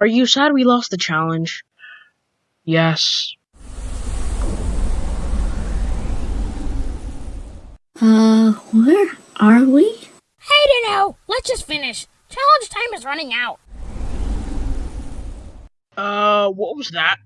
Are you sad we lost the challenge? Yes. Uh, where are we? Hey, don't know. Let's just finish. Challenge time is running out. Uh, what was that?